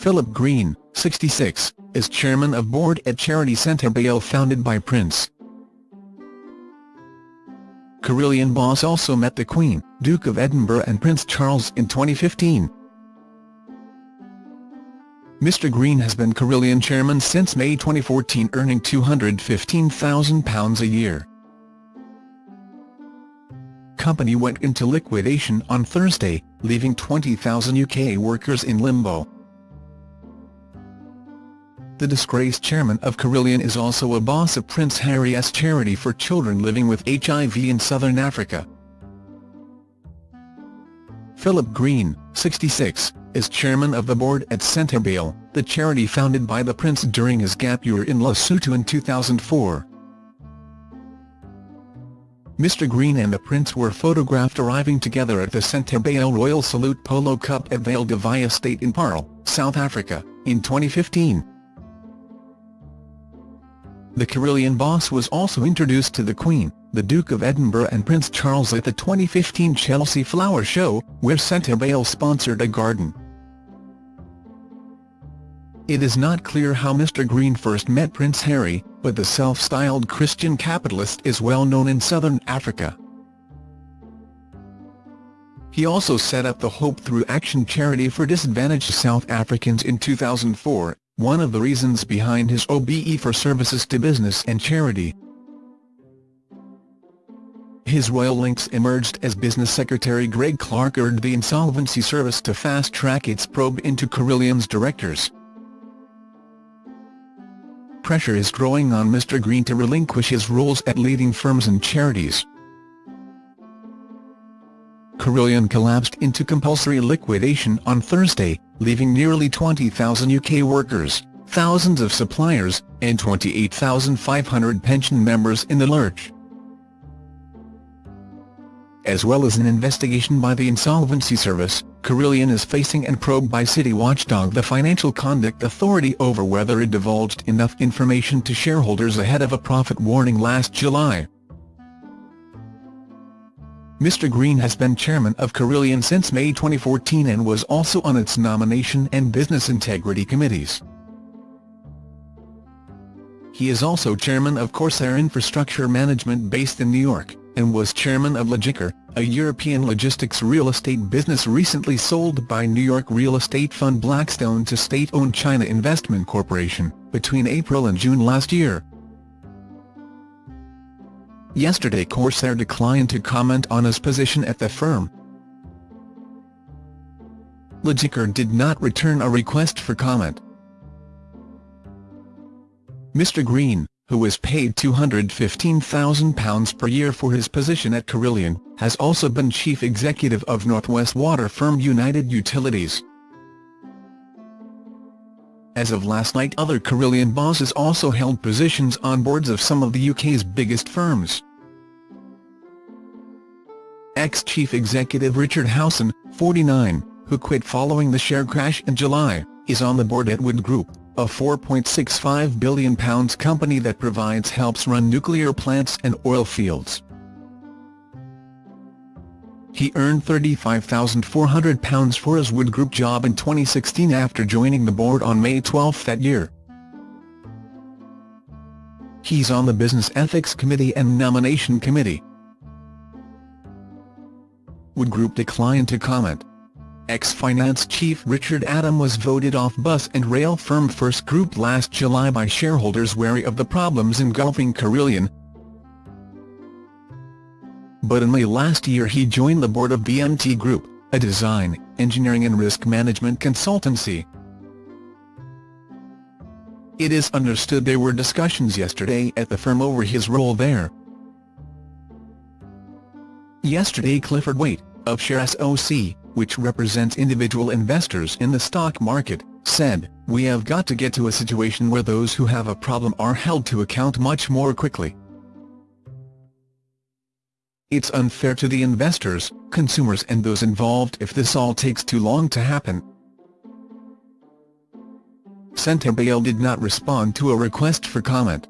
Philip Green, 66, is chairman of board at charity Sentebale founded by Prince. Carillion boss also met the Queen, Duke of Edinburgh and Prince Charles in 2015. Mr Green has been Carillion chairman since May 2014 earning £215,000 a year. Company went into liquidation on Thursday, leaving 20,000 UK workers in limbo. The disgraced chairman of Carillion is also a boss of Prince Harry's charity for children living with HIV in southern Africa. Philip Green, 66, is chairman of the board at Sentebale, the charity founded by the prince during his gap year in Lesotho in 2004. Mr Green and the Prince were photographed arriving together at the Sentebale Royal Salute Polo Cup at Vale de Estate in Paarl, South Africa, in 2015. The Carillion boss was also introduced to the Queen, the Duke of Edinburgh and Prince Charles at the 2015 Chelsea Flower Show, where Sentebale sponsored a garden. It is not clear how Mr Green first met Prince Harry, but the self-styled Christian capitalist is well known in southern Africa. He also set up the Hope Through Action charity for disadvantaged South Africans in 2004, one of the reasons behind his OBE for services to business and charity. His royal links emerged as Business Secretary Greg Clark urged the Insolvency Service to fast-track its probe into Carillion's directors pressure is growing on Mr Green to relinquish his roles at leading firms and charities. Carillion collapsed into compulsory liquidation on Thursday, leaving nearly 20,000 UK workers, thousands of suppliers, and 28,500 pension members in the lurch as well as an investigation by the Insolvency Service, Carillion is facing and probe by city watchdog the Financial Conduct Authority over whether it divulged enough information to shareholders ahead of a profit warning last July. Mr Green has been chairman of Carillion since May 2014 and was also on its nomination and business integrity committees. He is also chairman of Corsair Infrastructure Management based in New York and was chairman of Logicor, a European logistics real estate business recently sold by New York real estate fund Blackstone to state-owned China Investment Corporation, between April and June last year. Yesterday Corsair declined to comment on his position at the firm. Logicor did not return a request for comment. Mr Green, who was paid £215,000 per year for his position at Carillion, has also been chief executive of Northwest Water firm United Utilities. As of last night other Carillion bosses also held positions on boards of some of the UK's biggest firms. Ex-chief executive Richard Howson, 49, who quit following the share crash in July, is on the board at Wood Group a £4.65 billion company that provides helps run nuclear plants and oil fields. He earned £35,400 for his Wood Group job in 2016 after joining the board on May 12 that year. He's on the Business Ethics Committee and Nomination Committee. Wood Group declined to comment. Ex-finance chief Richard Adam was voted off bus and rail firm First Group last July by shareholders wary of the problems engulfing Carillion. But in May last year he joined the board of BMT Group, a design, engineering and risk management consultancy. It is understood there were discussions yesterday at the firm over his role there. Yesterday Clifford Waite, of ShareSoc, which represents individual investors in the stock market, said, we have got to get to a situation where those who have a problem are held to account much more quickly. It's unfair to the investors, consumers and those involved if this all takes too long to happen. Sentebale did not respond to a request for comment.